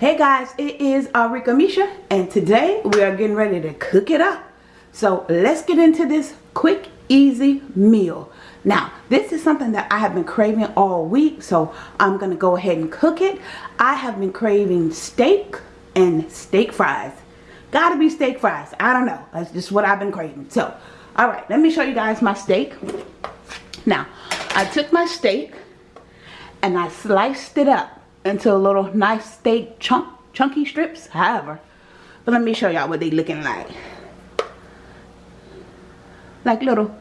guys, it is Arika Misha and today we are getting ready to cook it up. So let's get into this quick, easy meal. Now, this is something that I have been craving all week, so I'm going to go ahead and cook it. I have been craving steak and steak fries. Gotta be steak fries. I don't know. That's just what I've been craving. So, alright, let me show you guys my steak. Now, I took my steak and I sliced it up into little nice steak chunk, chunky strips, however. But let me show y'all what they looking like. Like little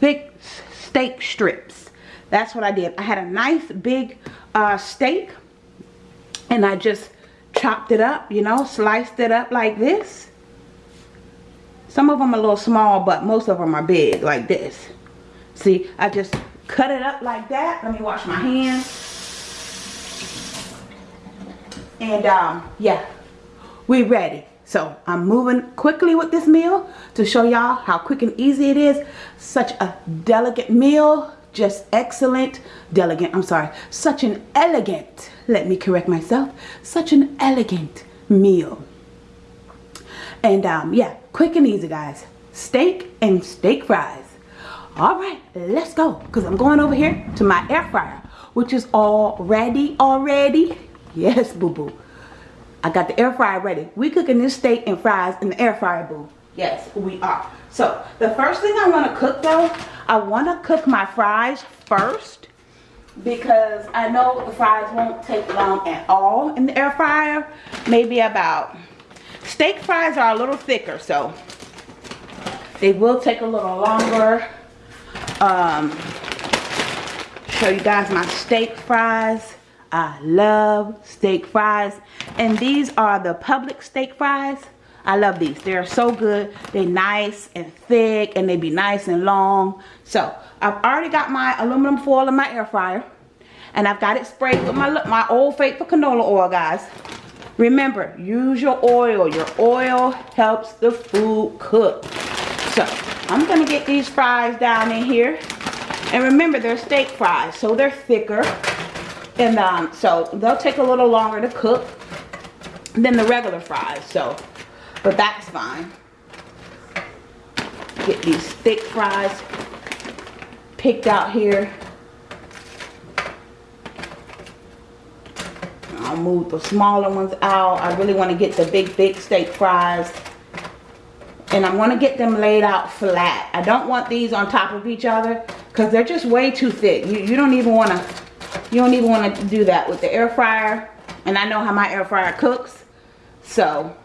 thick steak strips. That's what I did. I had a nice big uh, steak and I just chopped it up, you know, sliced it up like this. Some of them a little small, but most of them are big like this. See, I just cut it up like that. Let me wash my hands. And um, yeah, we ready. So I'm moving quickly with this meal to show y'all how quick and easy it is. Such a delicate meal, just excellent, delicate, I'm sorry, such an elegant, let me correct myself, such an elegant meal. And um, yeah, quick and easy guys. Steak and steak fries. All right, let's go. Because I'm going over here to my air fryer, which is all ready already. Yes, boo-boo. I got the air fryer ready. We cooking this steak and fries in the air fryer, boo. Yes, we are. So, the first thing I want to cook, though, I want to cook my fries first. Because I know the fries won't take long at all in the air fryer. Maybe about... Steak fries are a little thicker, so... They will take a little longer. Um, show you guys my steak fries. I love steak fries. And these are the Publix steak fries. I love these. They're so good. They're nice and thick and they be nice and long. So I've already got my aluminum foil in my air fryer. And I've got it sprayed with my, my Old Faithful canola oil, guys. Remember, use your oil. Your oil helps the food cook. So I'm going to get these fries down in here. And remember, they're steak fries, so they're thicker. And um, so they'll take a little longer to cook than the regular fries. So, but that's fine. Get these thick fries picked out here. I'll move the smaller ones out. I really want to get the big, big steak fries. And I'm going to get them laid out flat. I don't want these on top of each other because they're just way too thick. You, you don't even want to you don't even want to do that with the air fryer. And I know how my air fryer cooks. So,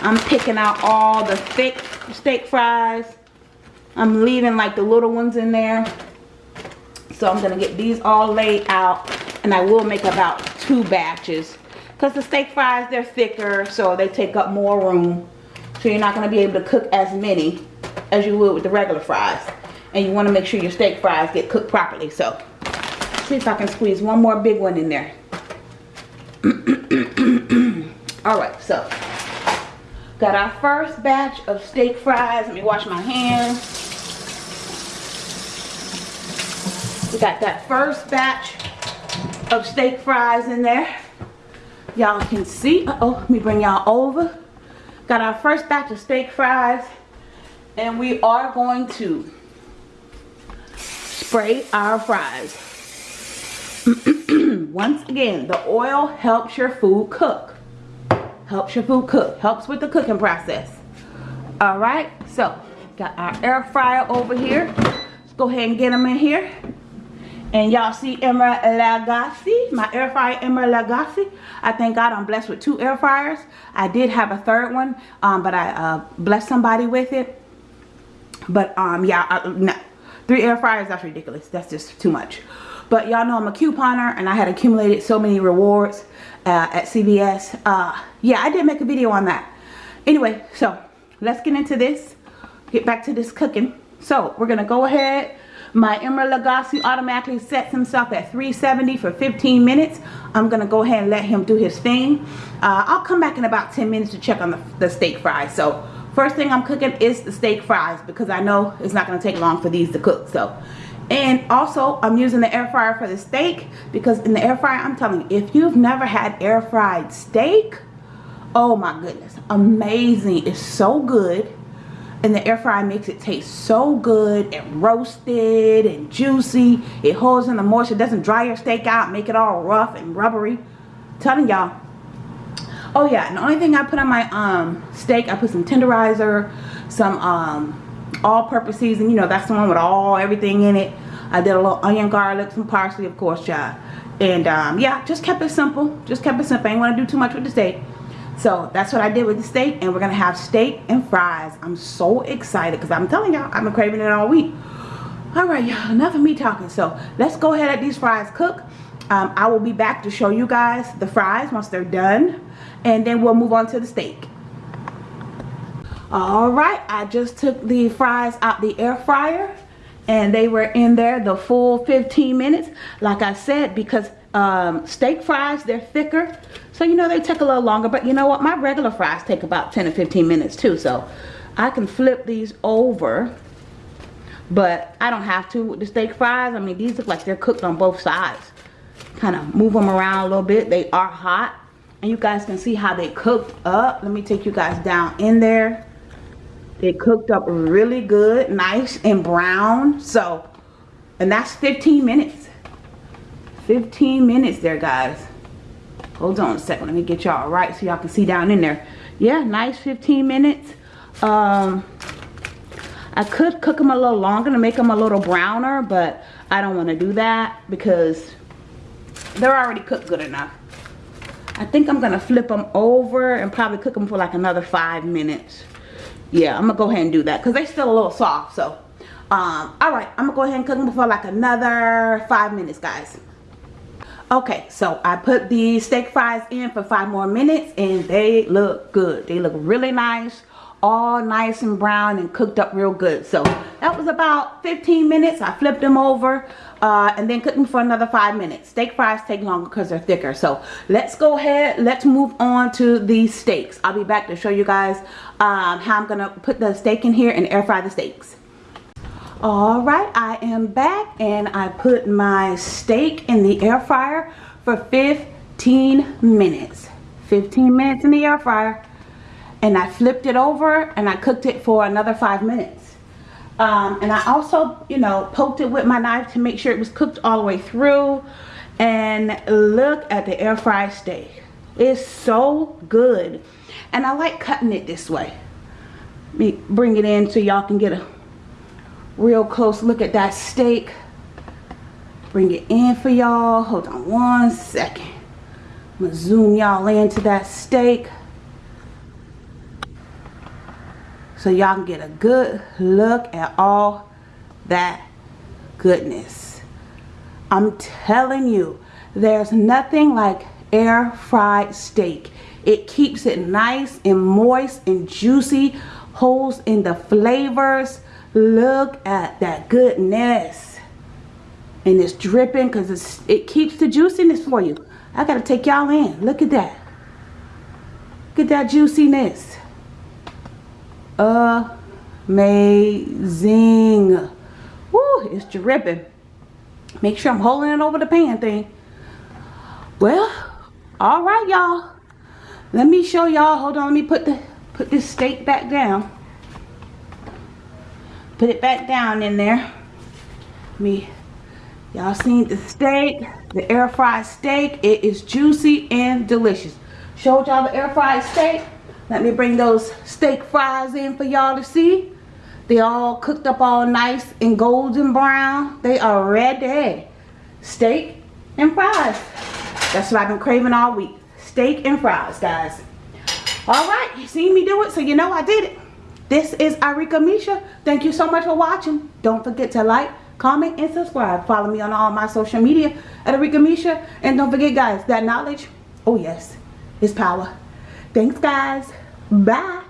I'm picking out all the thick steak fries. I'm leaving like the little ones in there. So I'm to get these all laid out. And I will make about two batches. Because the steak fries, they're thicker. So they take up more room. So you're not going to be able to cook as many as you would with the regular fries. And you want to make sure your steak fries get cooked properly. So see if I can squeeze one more big one in there. Alright, so got our first batch of steak fries. Let me wash my hands. We got that first batch of steak fries in there. Y'all can see. Uh oh let me bring y'all over. Got our first batch of steak fries. And we are going to spray our fries. Once again, the oil helps your food cook. Helps your food cook. Helps with the cooking process. Alright, so got our air fryer over here. Let's go ahead and get them in here. And y'all see Emeril Lagasse, my air fryer Emeril Lagasse. I thank God I'm blessed with two air fryers. I did have a third one, um, but I uh, blessed somebody with it. But um, yeah, I, no. Three air fryers, that's ridiculous. That's just too much. But y'all know I'm a couponer and I had accumulated so many rewards uh, at CVS. Uh, yeah, I did make a video on that. Anyway, so let's get into this. Get back to this cooking. So we're going to go ahead. My Emeril Lagasse automatically sets himself at 370 for 15 minutes. I'm going to go ahead and let him do his thing. Uh, I'll come back in about 10 minutes to check on the, the steak fries. So first thing I'm cooking is the steak fries because I know it's not going to take long for these to cook. So and also I'm using the air fryer for the steak because in the air fryer I'm telling you if you've never had air fried steak oh my goodness amazing. It's so good. And the air fryer makes it taste so good and roasted and juicy. It holds in the moisture doesn't dry your steak out make it all rough and rubbery. I'm telling y'all. Oh yeah and the only thing I put on my um steak I put some tenderizer some um all-purpose season you know that's the one with all everything in it. I did a little onion garlic some parsley of course y'all. and um, yeah just kept it simple just kept it simple. I ain't want to do too much with the steak. So that's what I did with the steak and we're gonna have steak and fries. I'm so excited because I'm telling y'all I've been craving it all week. All right y'all enough of me talking. So let's go ahead let these fries cook. Um, I will be back to show you guys the fries once they're done and then we'll move on to the steak all right I just took the fries out the air fryer and they were in there the full 15 minutes. Like I said because um, steak fries they're thicker so you know they take a little longer. But you know what? My regular fries take about 10 to 15 minutes too so I can flip these over. But I don't have to with the steak fries. I mean these look like they're cooked on both sides. Kind of move them around a little bit. They are hot and you guys can see how they cooked up. Let me take you guys down in there they cooked up really good nice and brown. So and that's 15 minutes. 15 minutes there guys. Hold on a second. Let me get y'all right so y'all can see down in there. Yeah nice 15 minutes. Um I could cook them a little longer to make them a little browner but I don't want to do that because they're already cooked good enough. I think I'm gonna flip them over and probably cook them for like another five minutes yeah I'm gonna go ahead and do that because they're still a little soft so um all right I'm gonna go ahead and cook them for like another five minutes guys. Okay so I put the steak fries in for five more minutes and they look good. They look really nice all nice and brown and cooked up real good. So that was about 15 minutes. I flipped them over uh, and then cook them for another five minutes. Steak fries take longer because they're thicker. So let's go ahead let's move on to the steaks. I'll be back to show you guys um, how I'm gonna put the steak in here and air fry the steaks. All right I am back and I put my steak in the air fryer for 15 minutes. 15 minutes in the air fryer and I flipped it over and I cooked it for another five minutes. Um, and I also, you know, poked it with my knife to make sure it was cooked all the way through. And look at the air fried steak. It's so good. And I like cutting it this way. Let me bring it in so y'all can get a real close look at that steak. Bring it in for y'all. Hold on one second. I'm to zoom y'all into that steak. So y'all can get a good look at all that goodness. I'm telling you, there's nothing like air fried steak. It keeps it nice and moist and juicy, holds in the flavors. Look at that goodness. And it's dripping because it keeps the juiciness for you. I got to take y'all in. Look at that. Look at that juiciness amazing. Woo, it's dripping. Make sure I'm holding it over the pan thing. Well, all right, y'all. Let me show y'all. Hold on, let me put the put this steak back down. Put it back down in there. Me, y'all seen the steak, the air fried steak. It is juicy and delicious. Showed y'all the air fried steak. Let me bring those steak fries in for y'all to see. They all cooked up all nice and golden brown. They are ready. Steak and fries. That's what I've been craving all week. Steak and fries, guys. All right, you seen me do it, so you know I did it. This is Arika Misha. Thank you so much for watching. Don't forget to like, comment, and subscribe. Follow me on all my social media at Arika Misha. And don't forget, guys, that knowledge, oh yes, is power. Thanks, guys. Bye.